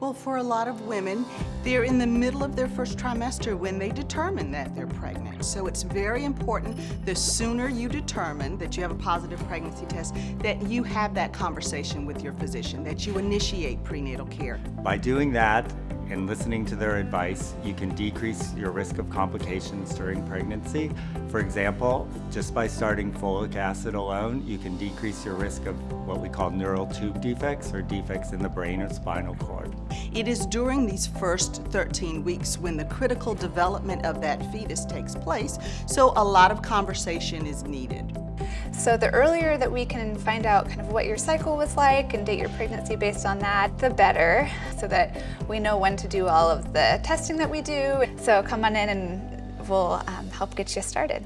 Well, for a lot of women, they're in the middle of their first trimester when they determine that they're pregnant. So it's very important the sooner you determine that you have a positive pregnancy test, that you have that conversation with your physician, that you initiate prenatal care. By doing that and listening to their advice, you can decrease your risk of complications during pregnancy. For example, just by starting folic acid alone, you can decrease your risk of what we call neural tube defects or defects in the brain or spinal cord. It is during these first 13 weeks when the critical development of that fetus takes place, so a lot of conversation is needed. So the earlier that we can find out kind of what your cycle was like and date your pregnancy based on that, the better, so that we know when to do all of the testing that we do. So come on in and we'll um, help get you started.